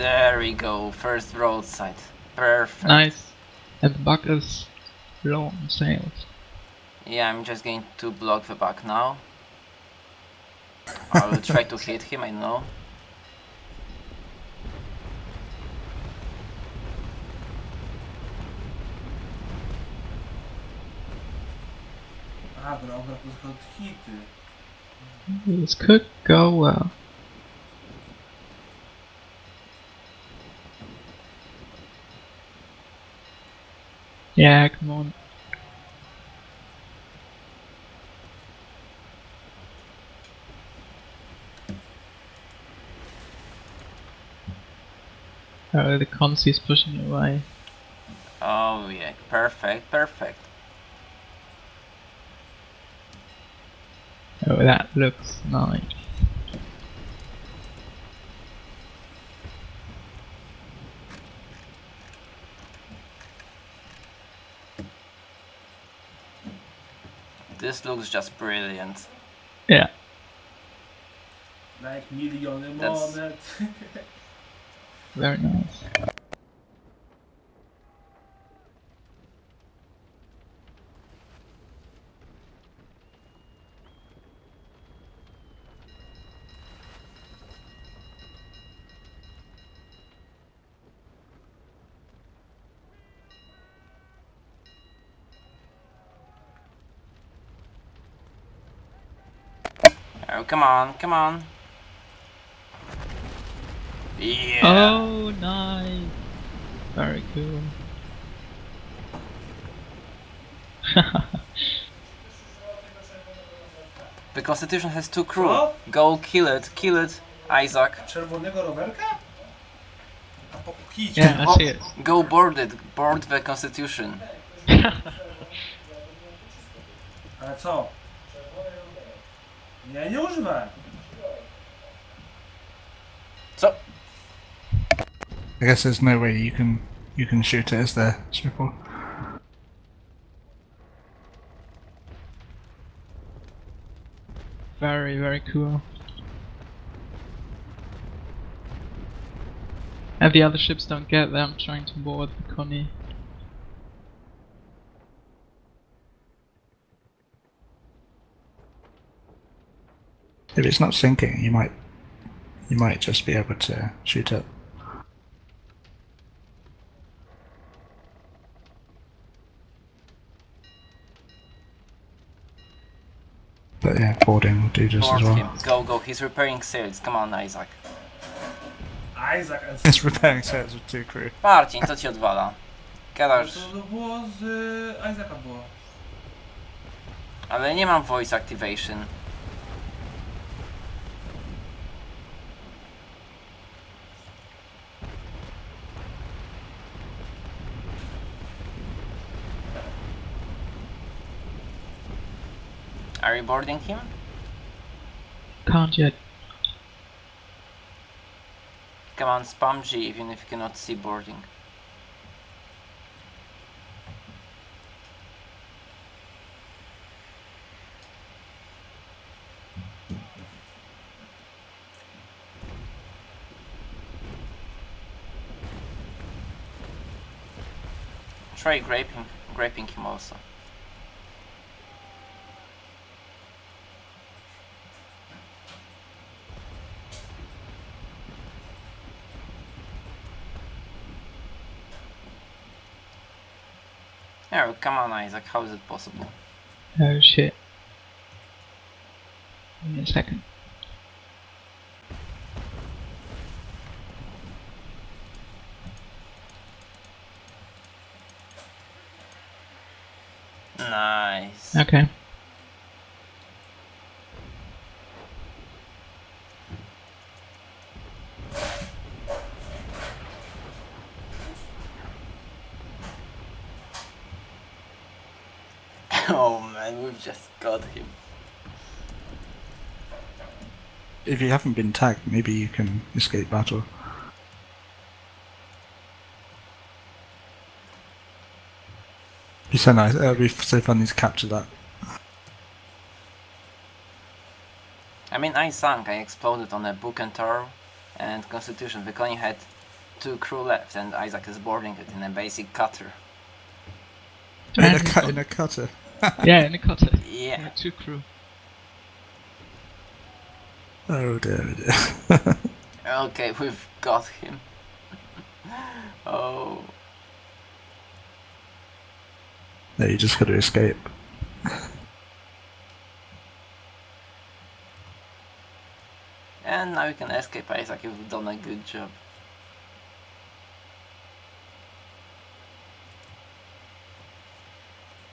There we go, first broadside. Perfect. Nice. And the buck is low on sails. Yeah, I'm just going to block the back now. I will try to hit him, I know. A, dobra, to tylko hity. This could go well. Yeah, come on. Oh, the consi is pushing away. Oh yeah, perfect, perfect. Oh, that looks nice. This looks just brilliant. Yeah. Like miliony That's- monet. Very nice. Oh, come on, come on. Yeah. Oh, nice. Very cool. The Constitution has two crew. Co? Go kill it, kill it, Isaac. Czerwonego rowerka? A po yeah, I see it. Go board it, board the Constitution. Ale co? Ja nie używałem. Co? I guess there's no way you can you can shoot it, is there, Triple? Very, very cool. And the other ships don't get there, I'm trying to board the Connie. If it's not sinking, you might you might just be able to shoot it. But yeah, boarding will do just Board as well. him. Go, go. He's repairing sails. Come on, Isaac. Isaac and It's repairing sets with two crew. Marcin, co ci odwala? Gadasz, To, to było z y, Isaaca było. ale nie mam voice activation. Are you boarding him? Can't yet. Come on, spam G even if you cannot see boarding. Try graping, graping him also. Oh, come on, Isaac. How is it possible? Oh shit. Give me a second. Nice. Okay. oh man, we've just got him. If you haven't been tagged, maybe you can escape battle. Be so nice. It'll be so funny to capture that. I mean, I sank. I exploded on a Bucentaure and Constitution. The Connie had two crew left, and Isaac is boarding it in a basic cutter. In a, And- cut in a cutter. yeah, in a cutter. Yeah. With two crew. Oh dear, oh dear. Okay, we've got him. oh. no, you just got to escape. And now you can escape, Isaac. You've done a good job.